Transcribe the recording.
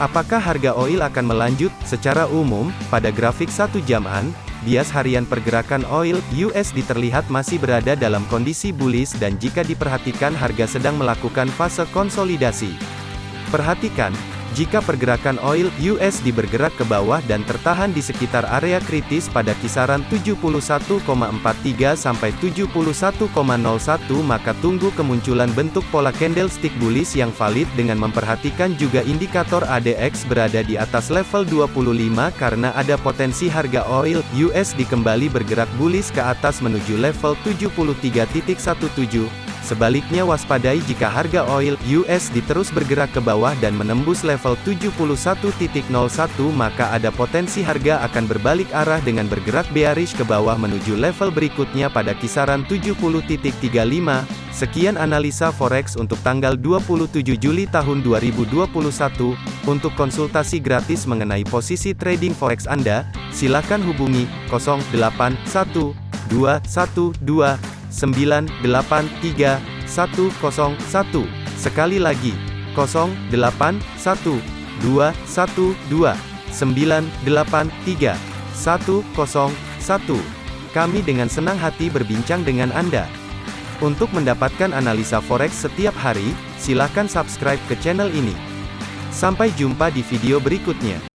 Apakah harga oil akan melanjut? Secara umum, pada grafik satu jaman, bias harian pergerakan oil USD terlihat masih berada dalam kondisi bullish dan jika diperhatikan harga sedang melakukan fase konsolidasi. Perhatikan, jika pergerakan oil USD bergerak ke bawah dan tertahan di sekitar area kritis pada kisaran 71,43 sampai 71,01 maka tunggu kemunculan bentuk pola candlestick bullish yang valid dengan memperhatikan juga indikator ADX berada di atas level 25 karena ada potensi harga oil USD kembali bergerak bullish ke atas menuju level 73.17 Sebaliknya waspadai jika harga oil USD terus bergerak ke bawah dan menembus level 71.01 maka ada potensi harga akan berbalik arah dengan bergerak bearish ke bawah menuju level berikutnya pada kisaran 70.35. Sekian analisa forex untuk tanggal 27 Juli tahun 2021. Untuk konsultasi gratis mengenai posisi trading forex Anda, silakan hubungi 081212 983 101. Sekali lagi, 081 212 983 101. Kami dengan senang hati berbincang dengan Anda. Untuk mendapatkan analisa forex setiap hari, silakan subscribe ke channel ini. Sampai jumpa di video berikutnya.